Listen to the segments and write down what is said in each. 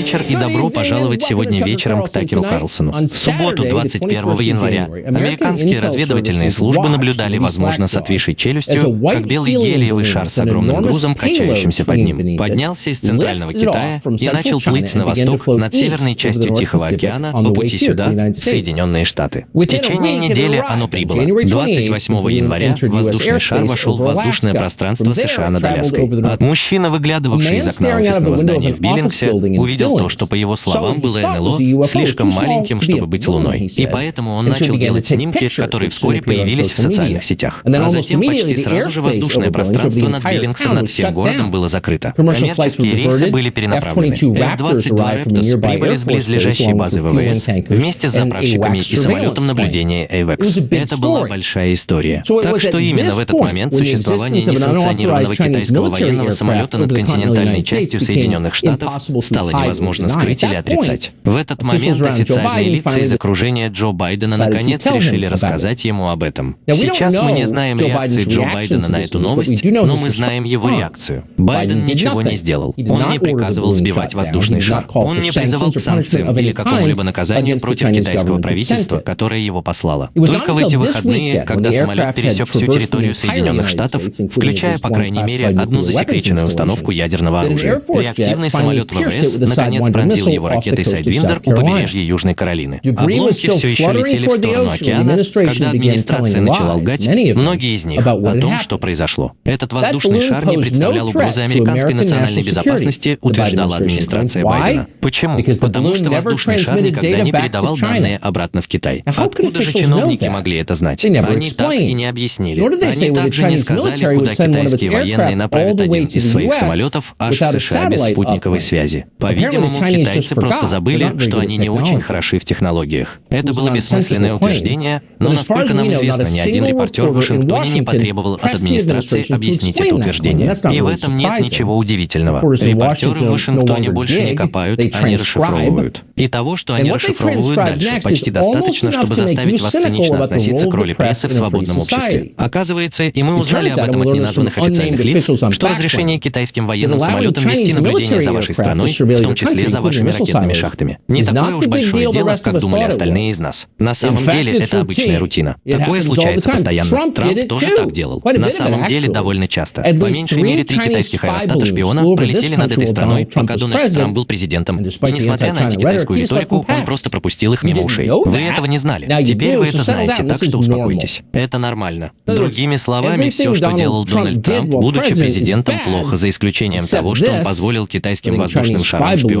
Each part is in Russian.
вечер и добро пожаловать сегодня вечером к Такеру Карлсону. В субботу, 21 января, американские разведывательные службы наблюдали, возможно, с отвисшей челюстью, как белый гелиевый шар с огромным грузом, качающимся под ним, поднялся из центрального Китая и начал плыть на восток над северной частью Тихого океана по пути сюда, в Соединенные Штаты. В течение недели оно прибыло. 28 января воздушный шар вошел в воздушное пространство США над Аляской. Мужчина, выглядывавший из окна офисного здания в Биллингсе, увидел то, что, по его словам, было НЛО слишком маленьким, чтобы быть Луной. И поэтому он начал делать снимки, которые вскоре появились в социальных сетях. А затем почти сразу же воздушное пространство над Биллингсом над всем городом было закрыто. Коммерческие рейсы были перенаправлены. F-22 Raptors прибыли с близлежащей базы ВВС вместе с заправщиками и самолетом наблюдения AVEX. Это была большая история. Так что именно в этот момент существование несанкционированного китайского военного самолета над континентальной частью Соединенных Штатов стало невозможно скрыть или отрицать. В этот момент официальные лица из окружения Джо Байдена наконец решили рассказать ему об этом. Сейчас мы не знаем реакции Джо Байдена на эту новость, но мы знаем его реакцию. Байден ничего не сделал. Он не приказывал сбивать воздушный шар. Он не призывал к санкциям или какому-либо наказанию против китайского правительства, которое его послало. Только в эти выходные, когда самолет пересек всю территорию Соединенных Штатов, включая, по крайней мере, одну засекреченную установку ядерного оружия, реактивный самолет ВВС наконец пронзил его ракетой Сайдвиндер у побережья Южной Каролины. Обломки все еще летели в сторону океана, когда администрация начала лгать, многие из них, о том, что произошло. Этот воздушный шар не представлял угрозы американской национальной безопасности, утверждала администрация Байдена. Почему? Потому что воздушный шар никогда не передавал данные обратно в Китай. Откуда же чиновники могли это знать? Они так и не объяснили. Они также не сказали, куда китайские военные направят один из своих самолетов аж в США без спутниковой связи. По-видимому, китайцы просто забыли, что они не очень хороши в технологиях. Это было бессмысленное утверждение, но, насколько нам известно, ни один репортер в Вашингтоне не потребовал от администрации объяснить это утверждение. И в этом нет ничего удивительного. Репортеры в Вашингтоне больше не копают, они расшифровывают. И того, что они расшифровывают дальше, почти достаточно, чтобы заставить вас цинично относиться к роли прессы в свободном обществе. Оказывается, и мы узнали об этом от неназванных официальных лиц, что разрешение китайским военным самолетам вести наблюдение за вашей страной, в том числе за вашими ракетными шахтами, не такое уж большое дело, как думали остальные из нас. На самом деле, это обычная рутина. Такое случается постоянно. Трамп тоже так делал. На самом деле, довольно часто. По меньшей мере, три китайских аэростата-шпиона пролетели над этой страной, пока Дональд Трамп был президентом. И несмотря на антикитайскую риторику, он просто пропустил их мимо ушей. Вы этого не знали. Теперь вы это знаете, так что успокойтесь. Это нормально. Другими словами, все, что делал Дональд Трамп, будучи президентом, плохо, за исключением того, что он позволил китайским воздушным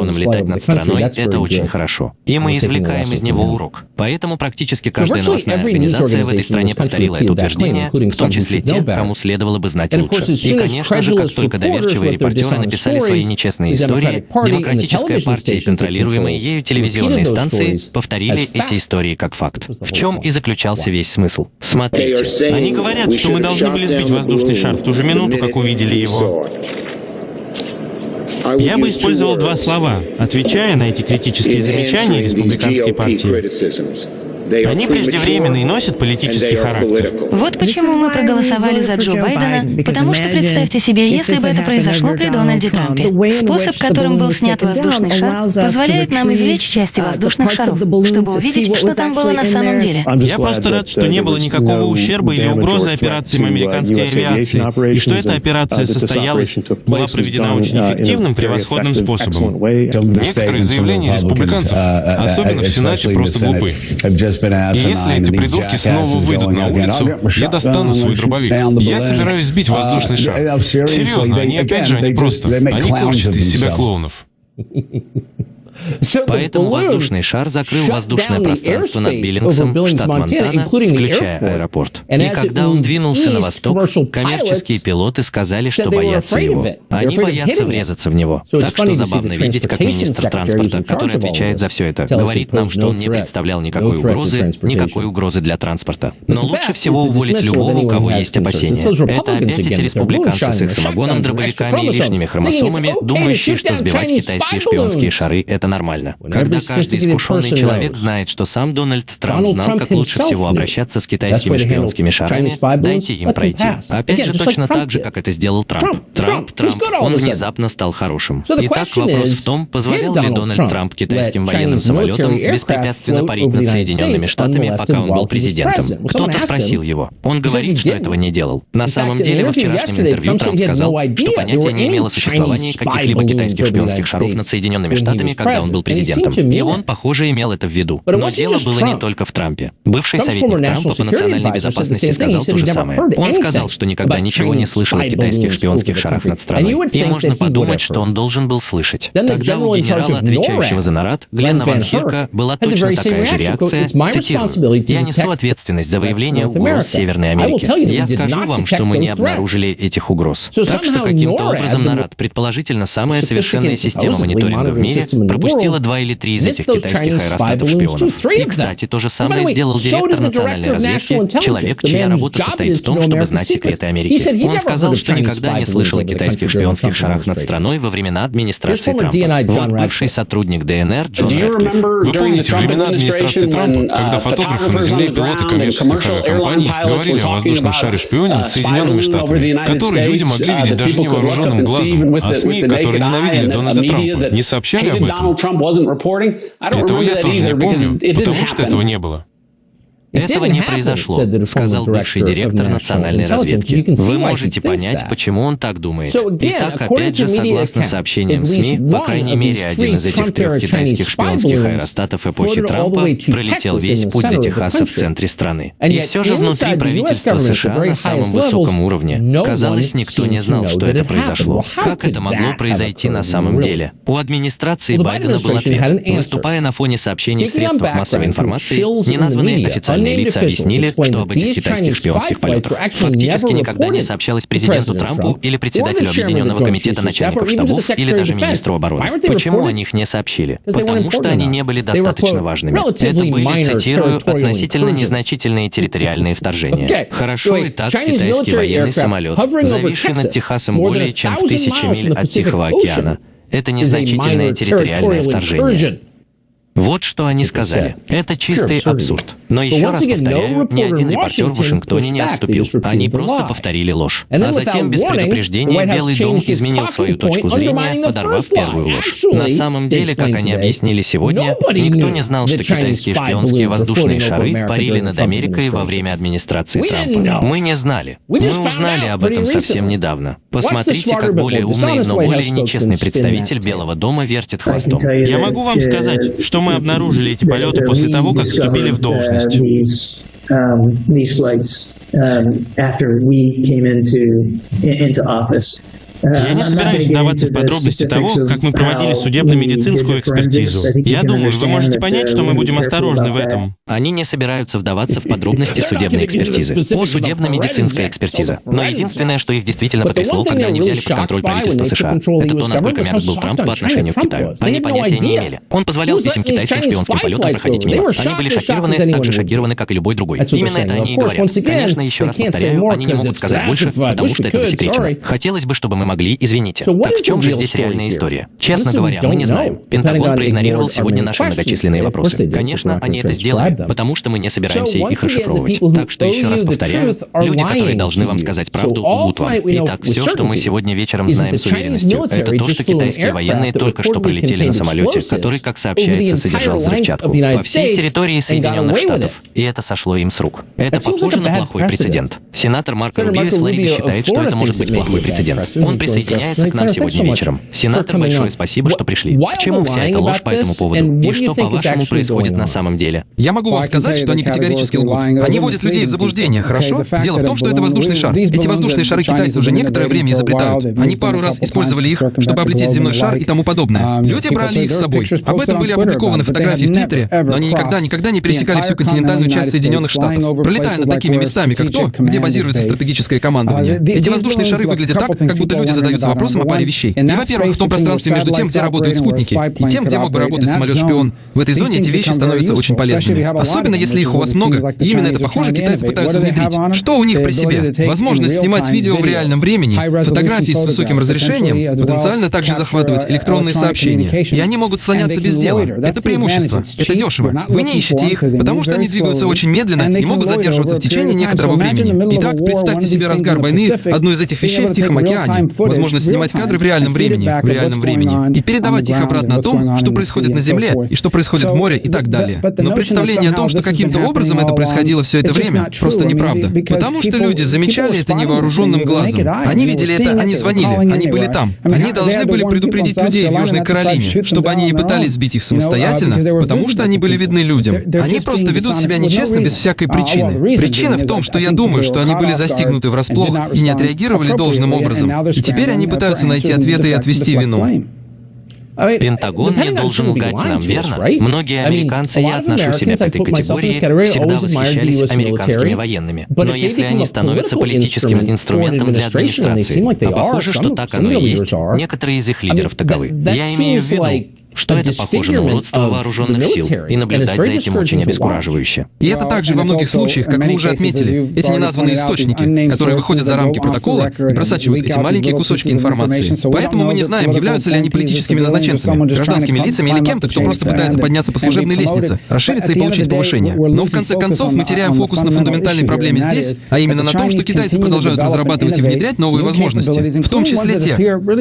шарам-шпионам летать над страной, это очень хорошо. И мы извлекаем из него урок. Поэтому практически каждая новостная организация в этой стране повторила это утверждение, в том числе те, кому следовало бы знать лучше. И, конечно же, как только доверчивые репортеры написали свои нечестные истории, Демократическая партия и контролируемые ею телевизионные станции повторили эти истории как факт. В чем и заключался весь смысл. Смотрите. Они говорят, что мы должны были сбить воздушный шар в ту же минуту, как увидели его. Я бы использовал два слова, отвечая на эти критические замечания республиканской партии. Они преждевременные и носят политический характер. Вот почему мы проголосовали за Джо Байдена, потому что представьте себе, если бы это произошло при Дональде Трампе. Способ, которым был снят воздушный шар, позволяет нам извлечь части воздушных шаров, чтобы увидеть, что там было на самом деле. Я просто рад, что не было никакого ущерба или угрозы операциям американской авиации, и что эта операция состоялась, была проведена очень эффективным, превосходным способом. Некоторые заявления республиканцев, особенно в Сенате, просто глупы. Если эти придурки снова выйдут на улицу, я достану свой дробовик. Я собираюсь сбить воздушный шар. Серьезно, они опять же, они просто, они корчат из себя клоунов. Поэтому воздушный шар закрыл воздушное пространство над Биллингсом, штат Монтана, включая аэропорт. И когда он двинулся на восток, коммерческие пилоты сказали, что боятся его. Они боятся врезаться в него. Так что забавно видеть, как министр транспорта, который отвечает за все это, говорит нам, что он не представлял никакой угрозы, никакой угрозы для транспорта. Но лучше всего уволить любого, у кого есть опасения. Это опять эти республиканцы с их самогоном, дробовиками и лишними хромосомами, думающие, что сбивать китайские шпионские шары — это это нормально. Когда каждый искушенный человек знает, что сам Дональд Трамп знал, как лучше всего обращаться с китайскими шпионскими шарами, дайте им пройти. Опять же, точно так же, как это сделал Трамп. Трамп, Трамп, он внезапно стал хорошим. Итак, вопрос в том, позволял ли Дональд Трамп китайским военным самолетам беспрепятственно парить над Соединенными Штатами, пока он был президентом? Кто-то спросил его. Он говорит, что этого не делал. На самом деле, во вчерашнем интервью Трамп сказал, что понятия не имело существования каких-либо китайских шпионских шаров над Соединенными Штатами, когда он был президентом. И он, похоже, имел это в виду. Но дело было не только в Трампе. Бывший советник Трампа по национальной безопасности сказал то же самое. Он сказал, что никогда ничего не слышал о китайских шпионских шарах над страной. И можно подумать, что он должен был слышать. Тогда у генерала, отвечающего за НАРАД, Гленна Ван Хирка, была точно такая же реакция. Цитирую. «Я несу ответственность за выявление угроз Северной Америки. Я скажу вам, что мы не обнаружили этих угроз. Так что каким-то образом НАРАД, предположительно самая совершенная система мониторинга в мире, пропустила два или три из этих китайских аэростатов-шпионов. И, кстати, то же самое сделал директор национальной разведки, человек, чья работа состоит в том, чтобы знать секреты Америки. Он сказал, что никогда не слышал о китайских шпионских шарах над страной во времена администрации Трампа. Вот бывший сотрудник ДНР Джон Рэдклифф. Вы помните времена администрации Трампа, когда фотографы на Земле и пилоты коммерческих авиакомпаний говорили о воздушном шаре шпионе над Соединенными Штатами, который люди могли видеть даже невооруженным глазом, а СМИ, которые ненавидели Дональда Трампа, не сообщали об этом. Этого я тоже не помню, потому что этого не было. Этого не произошло, сказал бывший директор национальной разведки. Вы можете понять, почему он так думает. Итак, опять же, согласно сообщениям СМИ, по крайней мере, один из этих трех китайских шпионских аэростатов эпохи Трампа пролетел весь путь до Техаса в центре страны. И все же внутри правительства США на самом высоком уровне, казалось, никто не знал, что это произошло. Как это могло произойти на самом деле? У администрации Байдена был ответ. Выступая на фоне сообщений в средствах массовой информации, неназванные официальные официальные лица объяснили, что об этих китайских шпионских полетах фактически никогда не сообщалось президенту Трампу или председателю Объединенного комитета начальников штабов или даже министру обороны. Почему о них не сообщили? Потому что они не были достаточно важными. Это были, цитирую, относительно незначительные территориальные вторжения. Хорошо и так китайский военный самолет, зависший над Техасом более чем в тысячи миль от Тихого океана. Это незначительное территориальное вторжение. Вот что они сказали. Это чистый абсурд. Но еще раз повторяю, ни один репортер в Вашингтоне не отступил. Они просто повторили ложь. А затем, без предупреждения, Белый дом изменил свою точку зрения, подорвав первую ложь. На самом деле, как они объяснили сегодня, никто не знал, что китайские шпионские воздушные шары парили над Америкой во время администрации Трампа. Мы не знали. Мы узнали об этом совсем недавно. Посмотрите, как более умный, но более нечестный представитель Белого дома вертит хвостом. Я могу вам сказать, что мы обнаружили эти полеты после того, как вступили в должность. Я не собираюсь вдаваться в подробности того, как мы проводили судебно-медицинскую экспертизу. Я думаю, вы можете понять, что мы будем осторожны в этом. Они не собираются вдаваться в подробности судебной экспертизы. О судебно-медицинской экспертизе. Но единственное, что их действительно потрясло, когда они взяли под контроль правительство США, это то, насколько мягок был Трамп по отношению к Китаю. Они понятия не имели. Он позволял этим китайским шпионским полетам проходить мимо. Они были шокированы, так же шокированы, как и любой другой. Именно это они и говорят. Конечно, еще раз повторяю, они не могут сказать больше, потому что это засекречено. Хотелось бы, чтобы мы могли, извините. Так в чем же здесь реальная история? Честно говоря, мы не знаем. Пентагон проигнорировал сегодня наши многочисленные вопросы. Конечно, они это сделали, потому что мы не собираемся их расшифровывать. Так что еще раз повторяю, люди, которые должны вам сказать правду, лгут вам. Итак, все, что мы сегодня вечером знаем с уверенностью, это то, что китайские военные только что пролетели на самолете, который, как сообщается, содержал взрывчатку по всей территории Соединенных Штатов. И это сошло им с рук. Это похоже на плохой прецедент. Сенатор Марко Рубио из Флориды считает, что это может быть плохой прецедент. Он присоединяется к нам сегодня вечером. Сенатор, большое спасибо, что пришли. К чему вся эта ложь по этому поводу? И что, по-вашему, происходит на самом деле? Я могу вам сказать, что они категорически лгут. Они вводят людей в заблуждение, хорошо? Дело в том, что это воздушный шар. Эти воздушные шары китайцы уже некоторое время изобретают. Они пару раз использовали их, чтобы облететь земной шар и тому подобное. Люди брали их с собой. Об этом были опубликованы фотографии в Твиттере, но они никогда-никогда не пересекали всю континентальную часть Соединенных Штатов, пролетая над такими местами, как то, где базируется стратегическое командование. Эти воздушные шары выглядят так, как будто люди люди задаются вопросом о паре вещей. И, во-первых, в том пространстве между тем, где работают спутники, и тем, где мог бы работать самолет-шпион, в этой зоне эти вещи становятся очень полезными. Особенно, если их у вас много, и именно это, похоже, китайцы пытаются внедрить. Что у них при себе? Возможность снимать видео в реальном времени, фотографии с высоким разрешением, потенциально также захватывать электронные сообщения. И они могут слоняться без дела. Это преимущество. Это дешево. Вы не ищете их, потому что они двигаются очень медленно и могут задерживаться в течение некоторого времени. Итак, представьте себе разгар войны, одну из этих вещей в Тихом океане, возможность снимать кадры в реальном времени, в реальном времени, и передавать их обратно о том, что происходит на Земле, и что происходит в море, и так далее. Но представление о том, что каким-то образом это происходило все это время, просто неправда. Потому что люди замечали это невооруженным глазом. Они видели это, они звонили, они были там. Они должны были предупредить людей в Южной Каролине, чтобы они не пытались сбить их самостоятельно, потому что они были видны людям. Они просто ведут себя нечестно без всякой причины. Причина в том, что я думаю, что они были застигнуты врасплох и не отреагировали должным образом. И теперь они пытаются найти ответы и отвести вину. Пентагон не должен лгать нам, верно? Многие американцы, я отношу себя к этой категории, всегда восхищались американскими военными. Но если они становятся политическим инструментом для администрации, а похоже, что так оно и есть, некоторые из их лидеров таковы. Я имею в виду, что это похоже на уродство вооруженных сил, и наблюдать за этим очень обескураживающе. И это также во многих случаях, как вы уже отметили, эти неназванные источники, которые выходят за рамки протокола и просачивают эти маленькие кусочки информации. Поэтому мы не знаем, являются ли они политическими назначенцами, гражданскими лицами или кем-то, кто просто пытается подняться по служебной лестнице, расшириться и получить повышение. Но в конце концов мы теряем фокус на фундаментальной проблеме здесь, а именно на том, что китайцы продолжают разрабатывать и внедрять новые возможности, в том числе те,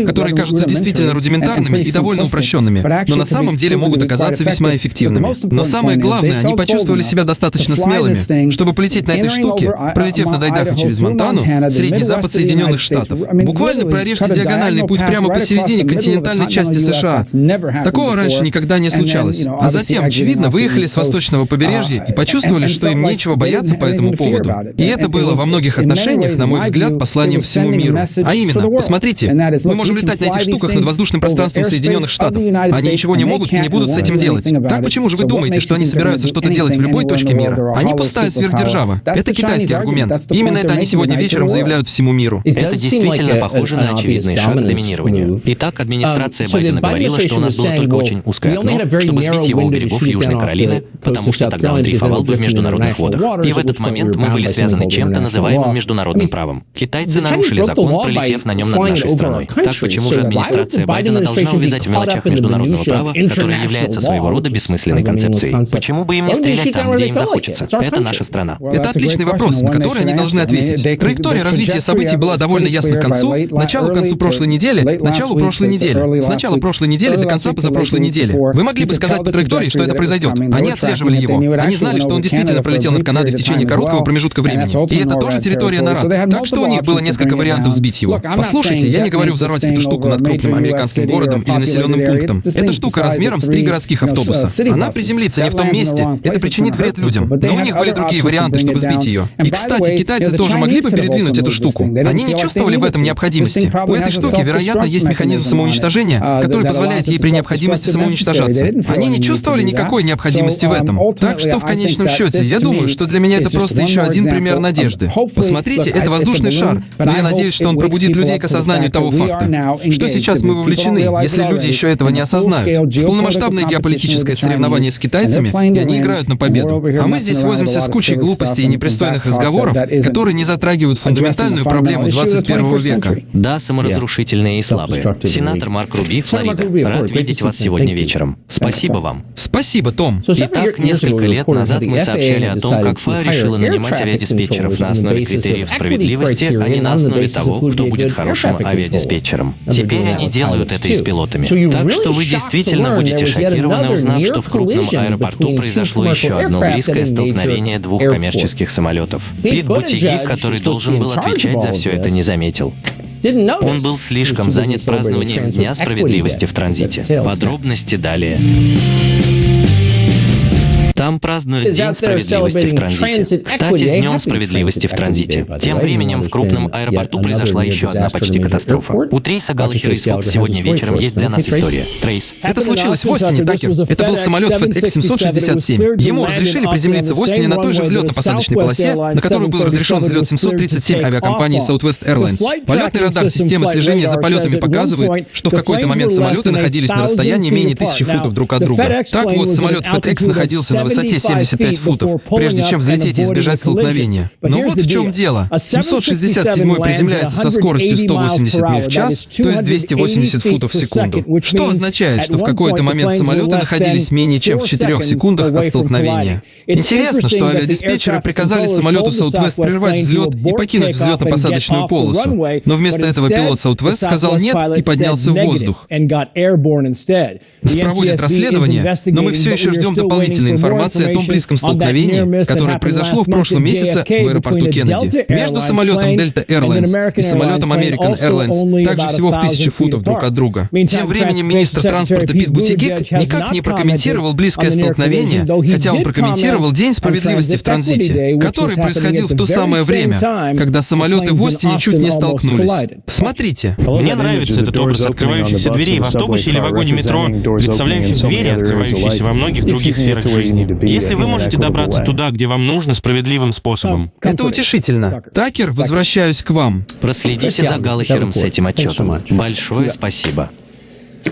которые кажутся действительно рудиментарными и довольно упрощенными, но на самом деле могут оказаться весьма эффективными. Но самое главное, они почувствовали себя достаточно смелыми, чтобы полететь на этой штуке, пролетев над Айдахо через Монтану, Средний Запад Соединенных Штатов. Буквально прорежьте диагональный путь прямо посередине континентальной части США. Такого раньше никогда не случалось. А затем, очевидно, выехали с восточного побережья и почувствовали, что им нечего бояться по этому поводу. И это было во многих отношениях, на мой взгляд, посланием всему миру. А именно, посмотрите, мы можем летать на этих штуках над воздушным пространством Соединенных Штатов. Они ничего не могут и не будут с этим делать. Так почему же вы думаете, что они собираются что-то делать в любой точке мира? Они пустая сверхдержава. Это китайский аргумент. Именно это они сегодня вечером заявляют всему миру. Это действительно похоже на очевидный шаг к доминированию. Итак, администрация um, Байдена говорила, что у нас было только очень узкое окно, чтобы сбить его у берегов Южной Каролины, потому что тогда он дрейфовал бы в международных водах. И в этот момент мы были связаны чем-то называемым международным правом. Китайцы нарушили закон, пролетев на нем над нашей страной. Так почему же администрация Байдена должна увязать в мелочах международного права которая является своего рода бессмысленной концепцией. Почему бы им не стрелять там, где им захочется? Это наша страна. Это отличный вопрос, на который они должны ответить. Траектория развития событий была довольно ясна к концу, началу концу прошлой недели, началу прошлой недели, с начала прошлой недели до конца позапрошлой недели. Вы могли бы сказать по траектории, что это произойдет. Они отслеживали его. Они знали, что он действительно пролетел над Канадой в течение короткого промежутка времени. И это тоже территория Нарад. Так что у них было несколько вариантов сбить его. Послушайте, я не говорю взорвать эту штуку над крупным американским городом или населенным пунктом. Эта штука размером с три городских автобуса. Она приземлится не в том месте, это причинит вред людям. Но у них были другие варианты, чтобы сбить ее. И, кстати, китайцы тоже могли бы передвинуть эту штуку. Они не чувствовали в этом необходимости. У этой штуки, вероятно, есть механизм самоуничтожения, uh, который позволяет ей при необходимости самоуничтожаться. Они не чувствовали никакой необходимости в этом. Um, так что, в конечном счете, я думаю, что для меня это просто еще один пример надежды. Посмотрите, это воздушный шар, но я надеюсь, что он пробудит людей к осознанию того факта, что сейчас мы вовлечены, если люди еще этого не осознают. В полномасштабной геополитическое соревнование с китайцами, и они играют на победу. А мы здесь возимся с кучей глупостей и непристойных разговоров, которые не затрагивают фундаментальную проблему 21 века. Да, саморазрушительные и слабые. Сенатор Марк Руби, Флорида. Рад видеть вас сегодня вечером. Спасибо вам. Спасибо, Том. Итак, несколько лет назад мы сообщали о том, как ФА решила нанимать авиадиспетчеров на основе критериев справедливости, а не на основе того, кто будет хорошим авиадиспетчером. Теперь они делают это и с пилотами. Так что вы действительно будете шокированы, узнав, что в крупном аэропорту произошло еще одно близкое столкновение двух коммерческих самолетов. Пит Бутиги, который должен был отвечать за все это, не заметил. Он был слишком занят празднованием Дня справедливости в транзите. Подробности далее. Там празднуют День справедливости в транзите. Кстати, с Днем справедливости в транзите. Тем временем в крупном аэропорту произошла еще одна почти катастрофа. У Трейса Галлахера из Fox сегодня вечером есть для нас история. Трейс. Это случилось в Остине, Такер. Это был самолет FedEx 767. Ему разрешили приземлиться в Остине на той же взлетно-посадочной полосе, на которую был разрешен взлет 737 авиакомпании Southwest Airlines. Полетный радар системы слежения за полетами показывает, что в какой-то момент самолеты находились на расстоянии менее тысячи футов друг от друга. Так вот, самолет FedEx находился на высоте 75 футов, прежде чем взлететь и избежать столкновения. Но вот в чем дело. 767 приземляется со скоростью 180 миль в час, то есть 280 футов в секунду. Что означает, что в какой-то момент самолеты находились менее чем в 4 секундах от столкновения. Интересно, что авиадиспетчеры приказали самолету Southwest прервать взлет и покинуть взлетно-посадочную полосу, но вместо этого пилот Southwest сказал нет и поднялся в воздух. Проводят расследование, но мы все еще ждем дополнительной информации о том близком столкновении, которое произошло в прошлом месяце в аэропорту Кеннеди. Между самолетом Delta Airlines и самолетом American Airlines также всего в тысячи футов друг от друга. Тем временем министр транспорта Пит Бутигик никак не прокомментировал близкое столкновение, хотя он прокомментировал День справедливости в транзите, который происходил в то самое время, когда самолеты в Остине чуть не столкнулись. Смотрите. Мне нравится этот образ открывающихся дверей в автобусе или вагоне метро, представляющих двери, открывающиеся во многих других сферах жизни. Если вы можете добраться туда, где вам нужно, справедливым способом. Это утешительно. Такер, возвращаюсь к вам. Проследите за Галлахером с этим отчетом. Большое спасибо.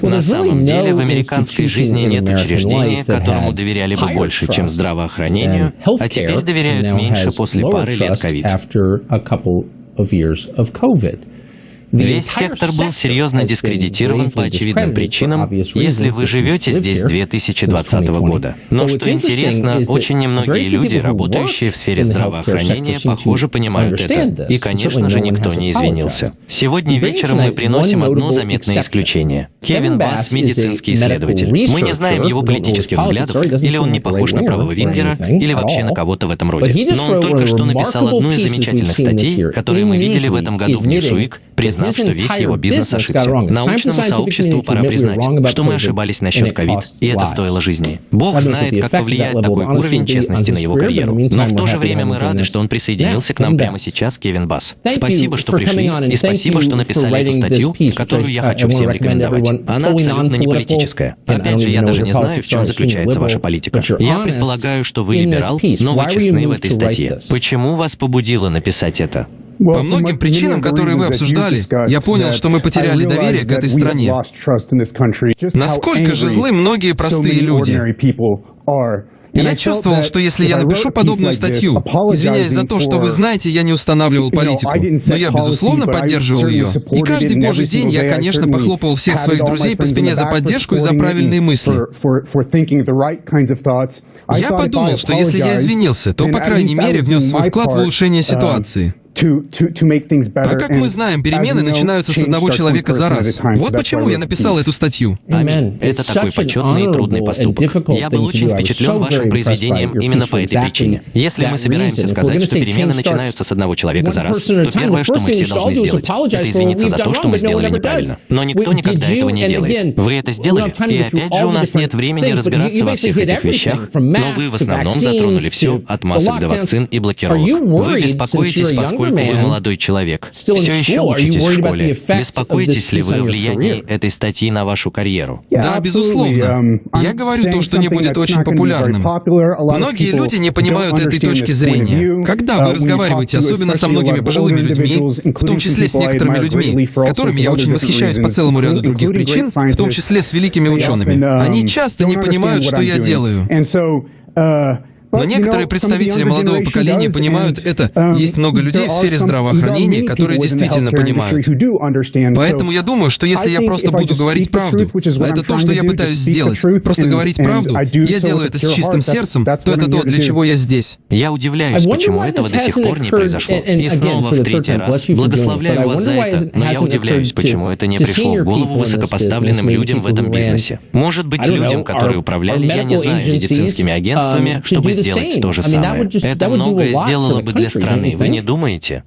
На самом деле, в американской жизни нет учреждения, которому доверяли бы больше, чем здравоохранению, а теперь доверяют меньше после пары лет ковид. Весь сектор был серьезно дискредитирован по очевидным причинам, если вы живете здесь с 2020 года. Но что интересно, очень немногие люди, работающие в сфере здравоохранения, похоже, понимают это. И, конечно же, никто не извинился. Сегодня вечером мы приносим одно заметное исключение. Кевин Басс — медицинский исследователь. Мы не знаем его политических взглядов, или он не похож на правого Вингера, или вообще на кого-то в этом роде. Но он только что написал одну из замечательных статей, которые мы видели в этом году в Newsweek, признав, что весь его бизнес ошибся. Научному сообществу пора признать, что мы ошибались насчет ковид, и это стоило жизни. Бог знает, как повлияет такой уровень честности на его карьеру. Но в то же время мы рады, что он присоединился к нам прямо сейчас, Кевин Басс. Спасибо, что пришли, и спасибо, что написали эту статью, которую я хочу всем рекомендовать. Она абсолютно не политическая. Опять же, я даже не знаю, в чем заключается ваша политика. Я предполагаю, что вы либерал, но вы честны в этой статье. Почему вас побудило написать это? По многим причинам, которые вы обсуждали, я понял, что мы потеряли доверие к этой стране. Насколько же злы многие простые люди. Я чувствовал, что если я напишу подобную статью, извиняясь за то, что вы знаете, я не устанавливал политику, но я, безусловно, поддерживал ее. И каждый божий день я, конечно, похлопывал всех своих друзей по спине за поддержку и за правильные мысли. Я подумал, что если я извинился, то, по крайней мере, внес свой вклад в улучшение ситуации. А как мы знаем, перемены начинаются с одного человека за раз. Вот почему я написал эту статью. Аминь. Это такой почетный и трудный поступок. Я был очень впечатлен вашим произведением именно по этой причине. Если мы собираемся сказать, что перемены начинаются с одного человека за раз, то первое, что мы все должны сделать, это извиниться за то, что мы сделали неправильно. Но никто никогда этого не делает. Вы это сделали, и опять же у нас нет времени разбираться во всех этих вещах, но вы в основном затронули все, от масок до вакцин и блокировок. Вы беспокоитесь, поскольку поскольку вы молодой человек, все еще учитесь в школе. Беспокоитесь ли вы о влиянии этой статьи на вашу карьеру? Да, безусловно. Я говору то, что не будет очень популярным. Многие люди не понимают этой точки зрения. Когда вы разговариваете, особенно со многими пожилыми людьми, в том числе с некоторыми людьми, которыми я очень восхищаюсь по целому ряду других причин, в том числе с великими учеными, они часто не понимают, что я делаю. Но некоторые представители молодого поколения понимают это. Um, Есть много людей в сфере здравоохранения, которые действительно понимают. Поэтому я думаю, что если я просто буду говорить правду, а это то, что я пытаюсь сделать, просто говорить правду, я делаю это с чистым сердцем, то это то, для чего я здесь. Я удивляюсь, почему этого до сих пор не произошло. И снова в третий раз. Благословляю вас за это, но я удивляюсь, почему это не пришло в голову высокопоставленным людям в этом бизнесе. Может быть, людям, которые управляли, я не знаю, медицинскими агентствами, чтобы сделать то же самое. Это многое сделало бы для страны, вы не думаете?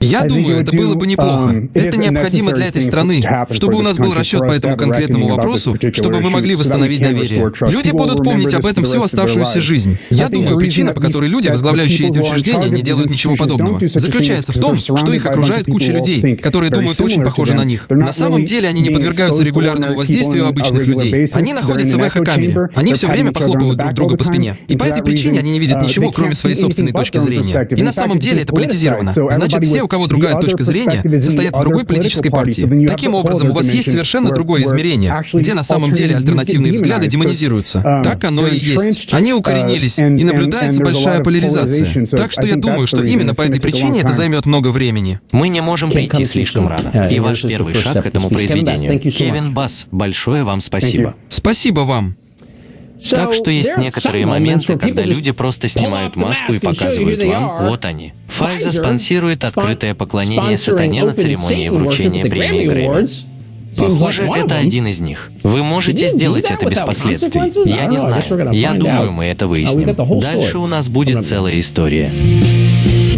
Я думаю, это было бы неплохо. Um, это необходимо для этой страны, чтобы у нас был расчет по этому конкретному вопросу, чтобы мы могли восстановить доверие. Люди будут помнить об этом всю оставшуюся жизнь. Я думаю, причина, по которой люди, возглавляющие эти учреждения, не делают ничего подобного, заключается в том, что их окружает куча людей, которые думают очень похоже на них. На самом деле они не подвергаются регулярному воздействию обычных людей. Они находятся в эхо-камере. Они все время похлопывают друг друга по спине. И по этой причине они не видят ничего, кроме своей собственной точки зрения. И на самом деле это политизировано. Значит, все, кого другая точка зрения, состоят в другой политической партии. Таким образом, у вас есть совершенно другое измерение, где на самом деле альтернативные взгляды демонизируются. Так оно и есть. Они укоренились, и наблюдается большая поляризация. Так что я думаю, что именно по этой причине это займет много времени. Мы не можем прийти слишком рано. И ваш первый шаг к этому произведению. Кевин Бас, большое вам спасибо. Спасибо вам. Так что есть некоторые моменты, когда люди просто снимают маску и показывают вам, вот они. Файза спонсирует открытое поклонение сатане на церемонии вручения премии Грэмми. Похоже, это один из них. Вы можете сделать это без последствий. Я не знаю. Я думаю, мы это выясним. Дальше у нас будет целая история.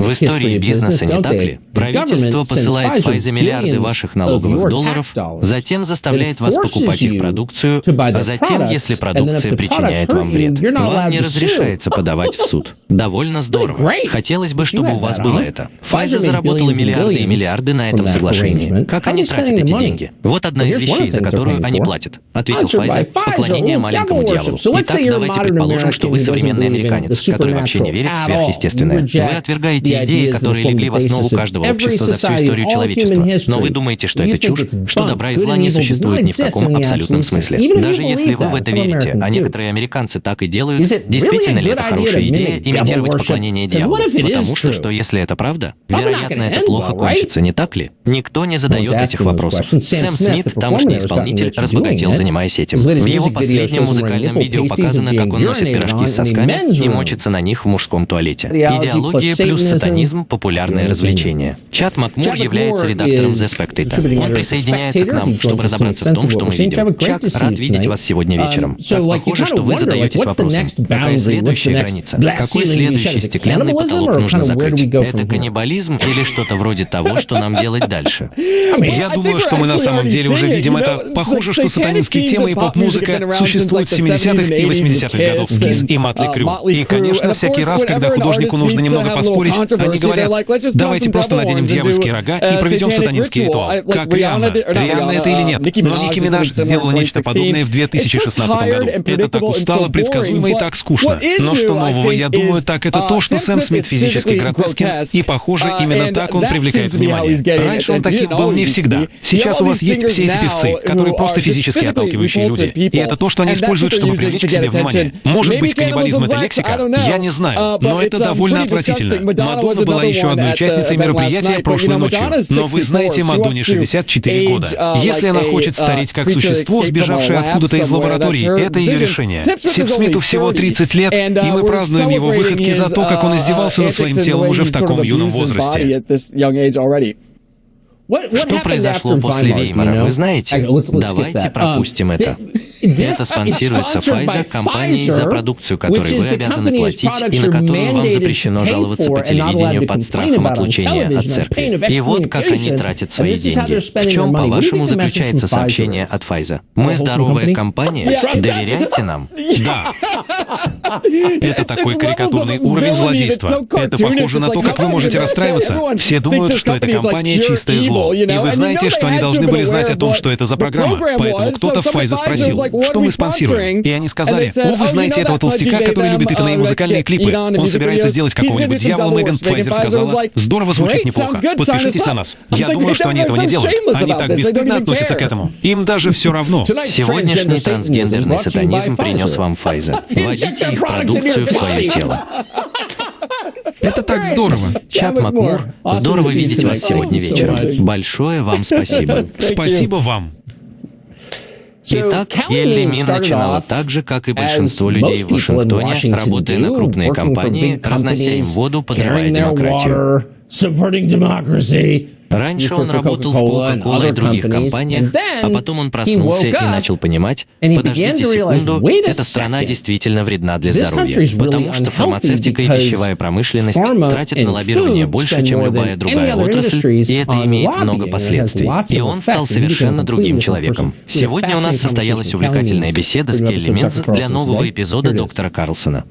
В истории бизнеса, не так ли? Правительство посылает Pfizer миллиарды ваших налоговых долларов, затем заставляет вас покупать их продукцию, а затем, если продукция причиняет вам вред, вам не разрешается подавать в суд. Довольно здорово. Хотелось бы, чтобы у вас было это. Pfizer заработала миллиарды и миллиарды на этом соглашении. Как они тратят эти деньги? Вот одна из вещей, за которую они платят. Ответил Pfizer. Поклонение маленькому дьяволу. Итак, давайте предположим, что вы современный американец, который вообще не верит в сверхъестественное. Вы отвергаете те идеи, которые легли в основу каждого общества за всю историю человечества. Но вы думаете, что это чушь, что добра и зла не существует ни в каком абсолютном смысле. Даже если вы в это верите, а некоторые американцы так и делают, действительно ли это хорошая идея имитировать поклонение дьяволу? Потому что, что если это правда, вероятно, это плохо кончится, не так ли? Никто не задает этих вопросов. Сэм Смит, тамошний исполнитель, разбогател, занимаясь этим. В его последнем музыкальном видео показано, как он носит пирожки с сосками и мочится на них в мужском туалете. Идеология плюс сатанизм – популярное развлечение. Чат Макмур является редактором The Spectator. Он присоединяется к нам, чтобы разобраться в том, что мы видим. Чак, рад видеть вас сегодня вечером. Так похоже, что вы задаетесь вопросом, какая следующая граница? Какой следующий стеклянный потолок нужно закрыть? Это каннибализм или что-то вроде того, что нам делать дальше? Я думаю, что мы на самом деле уже видим это. Похоже, что сатанинские темы и поп-музыка существуют с 70-х и 80-х годов с Кис и Матли Крю. И, конечно, всякий раз, когда художнику нужно немного поспорить, они говорят, давайте просто наденем дьявольские рога и проведем сатанинский ритуал. Как Рианна. Рианна это или нет? Но Ники Минаж сделала нечто подобное в 2016 году. Это так устало, предсказуемо и так скучно. Но что нового, я думаю, так это то, что Сэм Смит физически гротескен, и, похоже, именно так он привлекает внимание. Раньше он таким был не всегда. Сейчас у вас есть все эти певцы, которые просто физически отталкивающие люди. И это то, что они используют, чтобы привлечь к себе внимание. Может быть, каннибализм — это лексика? Я не знаю. Но это довольно отвратительно. Мадонна была еще одной участницей мероприятия прошлой ночью. Но вы знаете Мадонне 64 года. Если она хочет стареть как существо, сбежавшее откуда-то из лаборатории, это ее решение. Сип Смиту всего 30 лет, и мы празднуем его выходки за то, как он издевался над своим телом уже в таком юном возрасте. Что произошло после Веймара, вы знаете? Давайте пропустим um, это. Это спонсируется Pfizer, компанией, за продукцию которой вы обязаны платить и на которую вам запрещено жаловаться по телевидению под страхом отлучения от церкви. И вот как они тратят свои деньги. В чем, по-вашему, заключается сообщение от Pfizer? Мы здоровая компания, доверяйте нам. Да. Это такой карикатурный уровень злодейства. Это похоже на то, как вы можете расстраиваться. Все думают, что эта компания чистое зло. И вы знаете, что они должны были знать о том, что это за программа. Поэтому кто-то в Pfizer спросил, что мы спонсируем. И они сказали, о, вы знаете этого толстяка, который любит Итана и музыкальные клипы. Он собирается сделать какого-нибудь дьявола, Меган Пфайзер сказала. Здорово звучит неплохо. Подпишитесь на нас. Я думаю, что они этого не делают. Они так бесстыдно относятся к этому. Им даже все равно. Сегодняшний трансгендерный сатанизм принес вам Pfizer. Вводите их продукцию в свое тело. Это так здорово. Чат Макмур, здорово видеть вас сегодня вечером. Большое вам спасибо. Спасибо вам. Итак, Элли Мин начинала так же, как и большинство людей в Вашингтоне, работая на крупные компании, разнося им воду, подрывая демократию. Раньше он работал в Coca-Cola и других компаниях, а потом он проснулся и начал понимать, подождите секунду, эта страна действительно вредна для здоровья, потому что фармацевтика и пищевая промышленность тратят на лоббирование больше, чем любая другая отрасль, и это имеет много последствий. И он стал совершенно другим человеком. Сегодня у нас состоялась увлекательная беседа с Келли Минц для нового эпизода «Доктора Карлсона».